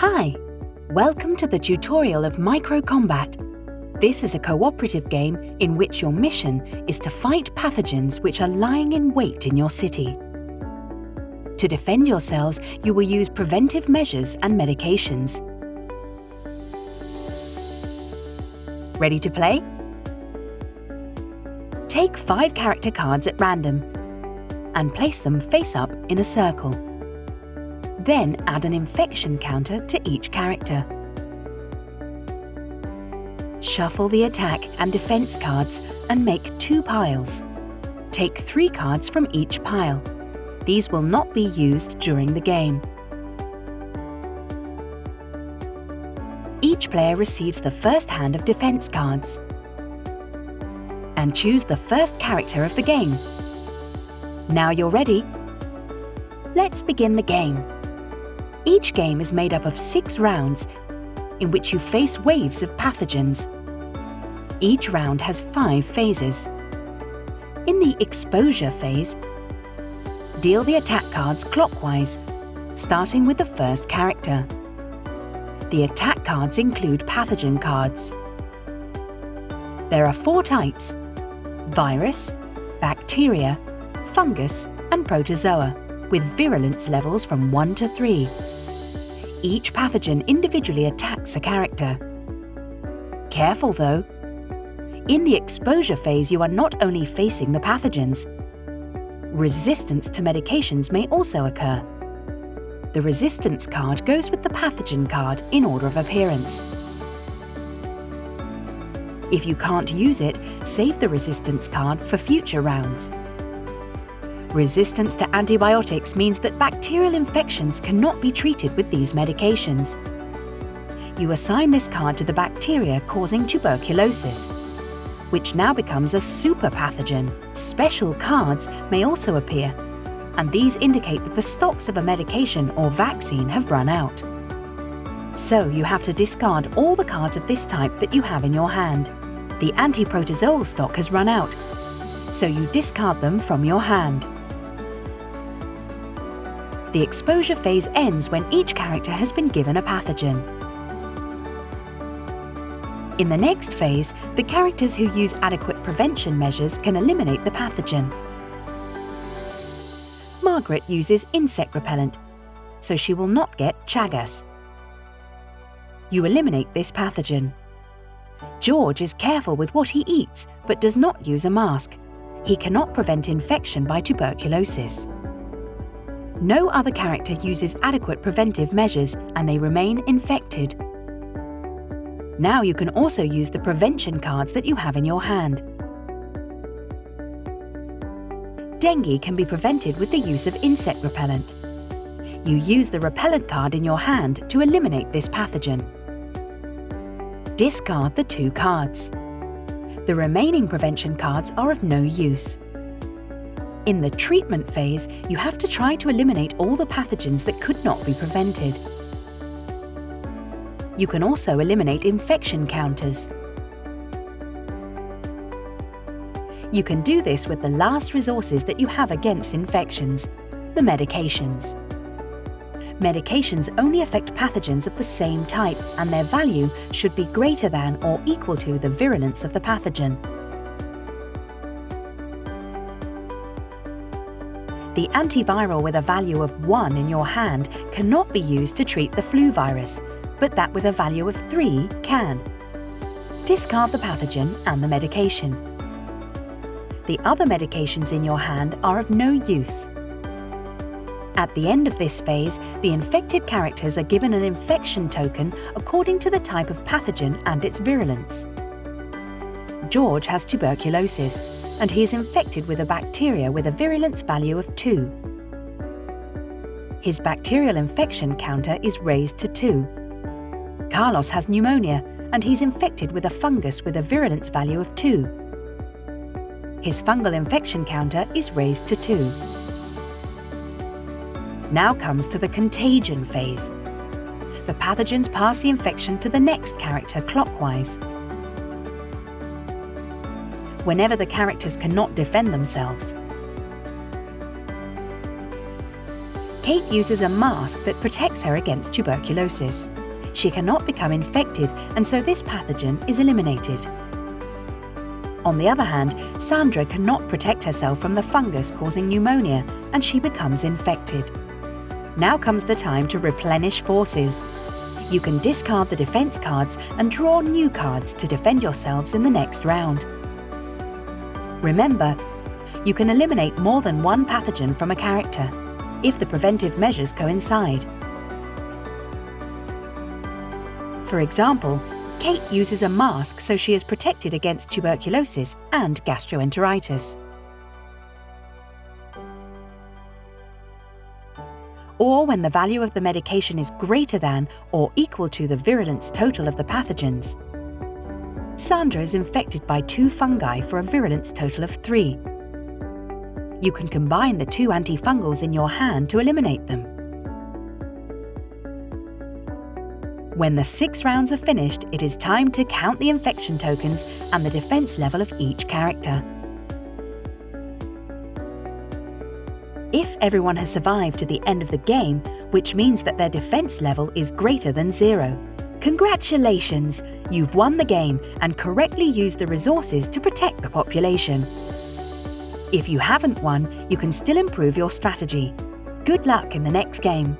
Hi, welcome to the tutorial of Micro Combat. This is a cooperative game in which your mission is to fight pathogens which are lying in wait in your city. To defend yourselves, you will use preventive measures and medications. Ready to play? Take five character cards at random and place them face up in a circle. Then add an infection counter to each character. Shuffle the attack and defense cards and make two piles. Take three cards from each pile. These will not be used during the game. Each player receives the first hand of defense cards. And choose the first character of the game. Now you're ready. Let's begin the game. Each game is made up of six rounds in which you face waves of pathogens. Each round has five phases. In the exposure phase, deal the attack cards clockwise, starting with the first character. The attack cards include pathogen cards. There are four types, virus, bacteria, fungus and protozoa, with virulence levels from 1 to 3. Each pathogen individually attacks a character. Careful though. In the exposure phase you are not only facing the pathogens, resistance to medications may also occur. The resistance card goes with the pathogen card in order of appearance. If you can't use it, save the resistance card for future rounds. Resistance to antibiotics means that bacterial infections cannot be treated with these medications. You assign this card to the bacteria causing tuberculosis, which now becomes a super pathogen. Special cards may also appear, and these indicate that the stocks of a medication or vaccine have run out. So you have to discard all the cards of this type that you have in your hand. The antiprotozoal stock has run out, so you discard them from your hand. The exposure phase ends when each character has been given a pathogen. In the next phase, the characters who use adequate prevention measures can eliminate the pathogen. Margaret uses insect repellent, so she will not get Chagas. You eliminate this pathogen. George is careful with what he eats, but does not use a mask. He cannot prevent infection by tuberculosis. No other character uses adequate preventive measures and they remain infected. Now you can also use the prevention cards that you have in your hand. Dengue can be prevented with the use of insect repellent. You use the repellent card in your hand to eliminate this pathogen. Discard the two cards. The remaining prevention cards are of no use. In the treatment phase, you have to try to eliminate all the pathogens that could not be prevented. You can also eliminate infection counters. You can do this with the last resources that you have against infections, the medications. Medications only affect pathogens of the same type and their value should be greater than or equal to the virulence of the pathogen. The antiviral with a value of 1 in your hand cannot be used to treat the flu virus, but that with a value of 3 can. Discard the pathogen and the medication. The other medications in your hand are of no use. At the end of this phase, the infected characters are given an infection token according to the type of pathogen and its virulence. George has tuberculosis, and he is infected with a bacteria with a virulence value of 2. His bacterial infection counter is raised to 2. Carlos has pneumonia and he's infected with a fungus with a virulence value of 2. His fungal infection counter is raised to 2. Now comes to the contagion phase. The pathogens pass the infection to the next character clockwise whenever the characters cannot defend themselves. Kate uses a mask that protects her against tuberculosis. She cannot become infected and so this pathogen is eliminated. On the other hand, Sandra cannot protect herself from the fungus causing pneumonia and she becomes infected. Now comes the time to replenish forces. You can discard the defense cards and draw new cards to defend yourselves in the next round. Remember, you can eliminate more than one pathogen from a character, if the preventive measures coincide. For example, Kate uses a mask so she is protected against tuberculosis and gastroenteritis. Or when the value of the medication is greater than or equal to the virulence total of the pathogens. Sandra is infected by two fungi for a virulence total of three. You can combine the two antifungals in your hand to eliminate them. When the six rounds are finished, it is time to count the infection tokens and the defense level of each character. If everyone has survived to the end of the game, which means that their defense level is greater than zero, congratulations! You've won the game and correctly used the resources to protect the population. If you haven't won, you can still improve your strategy. Good luck in the next game.